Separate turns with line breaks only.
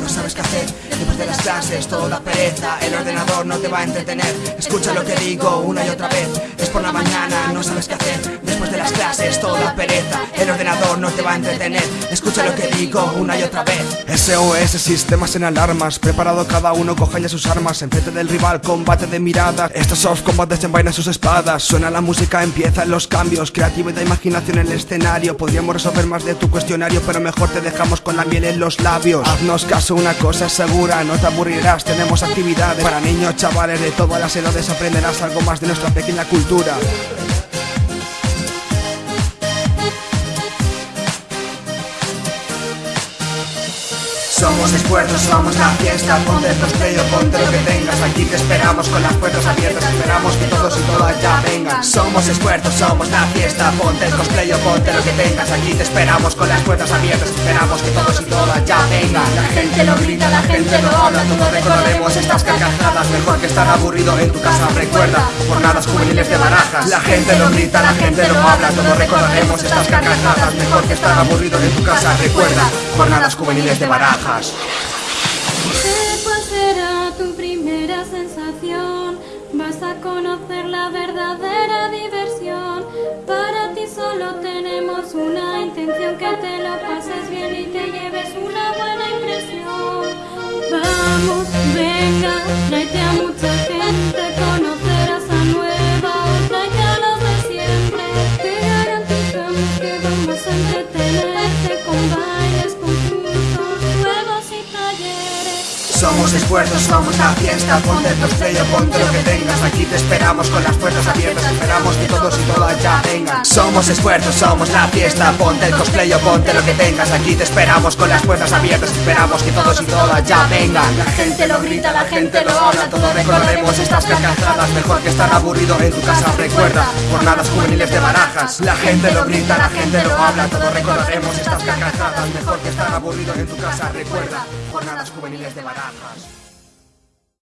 no sabes qué hacer. Después de las clases todo da pereza El ordenador no te va a entretener. Escucha lo que digo una y otra vez Es por la mañana, no sabes qué hacer las clases todo da pereza. El ordenador no te va a entretener. Escucha lo que digo una y otra vez.
SOS, sistemas en alarmas. Preparado cada uno, coge ya sus armas. Enfrente del rival, combate de miradas. Estos soft combat desenvainan sus espadas. Suena la música, empiezan los cambios. Creatividad, imaginación en el escenario. Podríamos resolver más de tu cuestionario Pero mejor te dejamos con la miel en los labios. Haznos caso, una cosa es segura No te aburrirás, tenemos actividades Para niños, chavales de todas las edades. Aprenderás algo más de nuestra pequeña cultura
Somos esfuerzos, somos la fiesta Ponte el ponte lo que tengas. Aquí te esperamos con las puertas abiertas Esperamos que todos y todas ya vengan. Somos esfuerzos, somos la fiesta Ponte el ponte lo que tengas. Aquí te esperamos con las puertas abiertas Esperamos que todos y todas ya vengan.
La gente lo grita, la gente lo habla Todos recordaremos estas carcajadas.
Mejor que estar aburrido en tu casa Recuerda, jornadas juveniles de barajas. La gente lo grita, la gente lo habla Todos recordaremos estas carcajadas. Mejor que estar aburrido en tu casa Recuerda, jornadas juveniles de barajas
¿Cuál será tu primera sensación? Vas a conocer la verdadera diversión. Para ti solo tenemos una intención, que te lo
Somos esfuerzos, somos la fiesta. Ponte el cosplay o ponte lo que tengas. Aquí te esperamos con las puertas abiertas. Esperamos que todos y todas ya vengan. Somos esfuerzos, somos la fiesta. Ponte el cosplay o ponte lo que tengas. Aquí te esperamos con las puertas abiertas. Esperamos que todos y todas ya vengan.
La gente lo grita, la gente lo habla.
Todos recordaremos estas carcajadas. Mejor que estar aburrido en tu casa. Recuerda, jornadas juveniles de barajas. La gente lo grita, la gente lo habla. Todos recordaremos estas carcajadas. Mejor que estar aburrido en tu casa. Recuerda, jornadas juveniles de barajas Bajas.